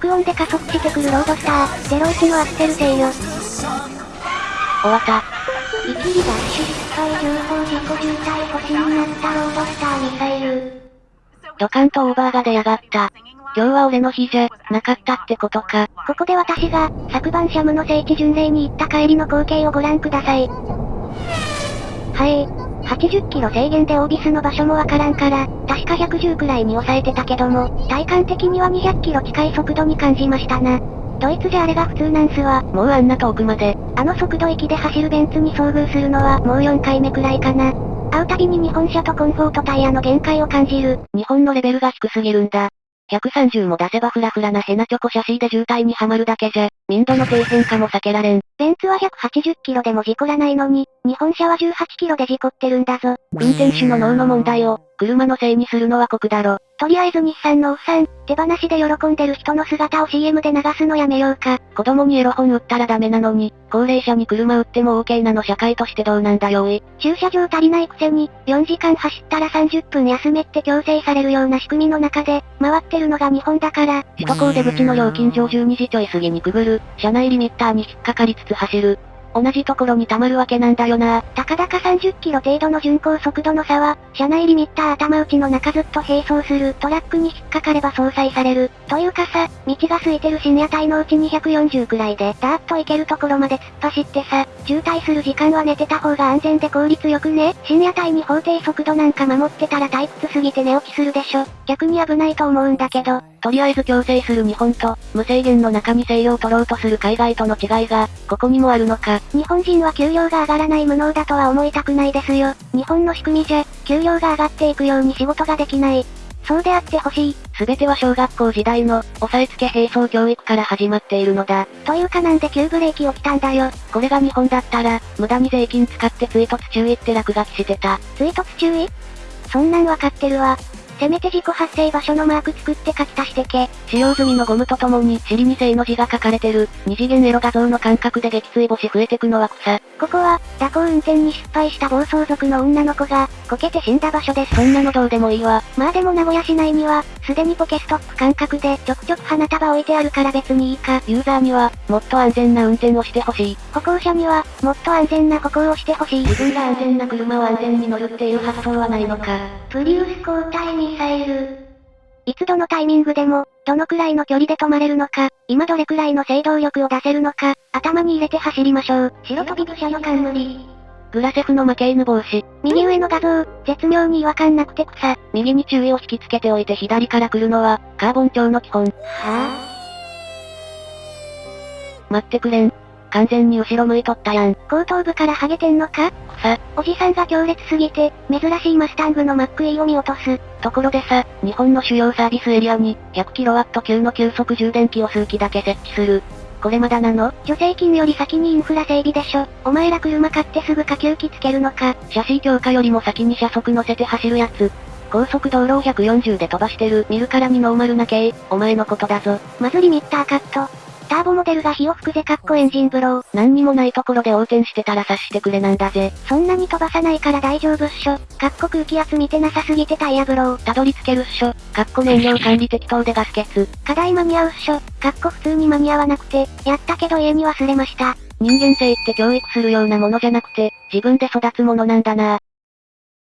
爆音で加速してくるロードスター、01のアクセル制よ。終わった。一時ダッシュ失敗情報事故渋滞星になったロードスターミサイル。ドカンとオーバーが出やがった。今日は俺の日じゃ、なかったってことか。ここで私が、昨晩シャムの聖地巡礼に行った帰りの光景をご覧ください。はい。80キロ制限でオービスの場所もわからんから、確か110くらいに抑えてたけども、体感的には200キロ近い速度に感じましたな。ドイツじゃあれが普通なんすわ。もうあんな遠くまで。あの速度域で走るベンツに遭遇するのはもう4回目くらいかな。会うたびに日本車とコンフォートタイヤの限界を感じる。日本のレベルが低すぎるんだ。130も出せばフラフラなヘナチョコシャシーで渋滞にはまるだけじゃ、民度の低変化も避けられん。ベンツは180キロでも事故らないのに、日本車は18キロで事故ってるんだぞ。運転手の脳の問題を、車のせいにするのは酷だろ。とりあえず日産のおっさん、手放しで喜んでる人の姿を CM で流すのやめようか。子供にエロ本売ったらダメなのに、高齢者に車売っても OK なの社会としてどうなんだよおい。駐車場足りないくせに、4時間走ったら30分休めって強制されるような仕組みの中で、回ってるのが日本だから。首都高出口の料金所12時ちょい過ぎにくぐる、車内リミッターに引っかかりつつ走る。同じところに溜まるわけなんだよな。たかだか30キロ程度の巡航速度の差は、車内リミッター頭打ちの中ずっと並走するトラックに引っかかれば相殺される。というかさ、道が空いてる深夜帯のうちに140くらいで、ダーッと行けるところまで突っ走ってさ、渋滞する時間は寝てた方が安全で効率よくね。深夜帯に法定速度なんか守ってたら退屈すぎて寝起きするでしょ。逆に危ないと思うんだけど。とりあえず強制する日本と、無制限の中に制御を取ろうとする海外との違いが、ここにもあるのか。日本人は給料が上がらない無能だとは思いたくないですよ。日本の仕組みじゃ、給料が上がっていくように仕事ができない。そうであってほしい。すべては小学校時代の、押さえつけ並走教育から始まっているのだ。というかなんで急ブレーキ起きたんだよ。これが日本だったら、無駄に税金使って追突注意って落書きしてた。追突注意？そんなんわかってるわ。せめて事故発生場所のマーク作って書き足してけ。使用済みのゴムとともに尻に正の字が書かれてる、二次元エロ画像の感覚で撃墜星増えてくのは草。ここは、蛇行運転に失敗した暴走族の女の子が、こけて死んだ場所です。そんなのどうでもいいわ。まあでも名古屋市内には、すでにポケストップ感覚でちょくちょく花束置いてあるから別にいいか。ユーザーには、もっと安全な運転をしてほしい。歩行者には、もっと安全な歩行をしてほしい。自分が安全な車を安全に乗るっていう発想はないのか。プリウス交代ミサイル。いつどのタイミングでも、どのくらいの距離で止まれるのか、今どれくらいの制動力を出せるのか、頭に入れて走りましょう。白飛び武者の冠。グラセフの負け犬防止。右上の画像、絶妙に違和感なくて草。右に注意を引きつけておいて左から来るのは、カーボン調の基本。はぁ待ってくれん。完全に後ろ向いとったやん。後頭部からハゲてんのか？草。おじさんが強烈すぎて、珍しいマスタングのマック E を見落とす。ところでさ、日本の主要サービスエリアに、100kW 級の急速充電器を数機だけ設置する。これまだなの？助成金より先にインフラ整備でしょ。お前ら車買ってすぐ下級機つけるのか。シャシー強化よりも先に車速乗せて走るやつ。高速道路を140で飛ばしてる見るからにノーマルな系、お前のことだぞ。まずリミッターカット。ターボモデルが火を吹くぜかっこエンジンブロー。何にもないところで横転してたら察してくれなんだぜ。そんなに飛ばさないから大丈夫っしょ。かっこ空気圧見てなさすぎてタイヤブロー。たどり着けるっしょ。かっこ燃料管理適当でガス欠。課題間に合うっしょ。かっこ普通に間に合わなくて、やったけど家に忘れました。人間性って教育するようなものじゃなくて、自分で育つものなんだな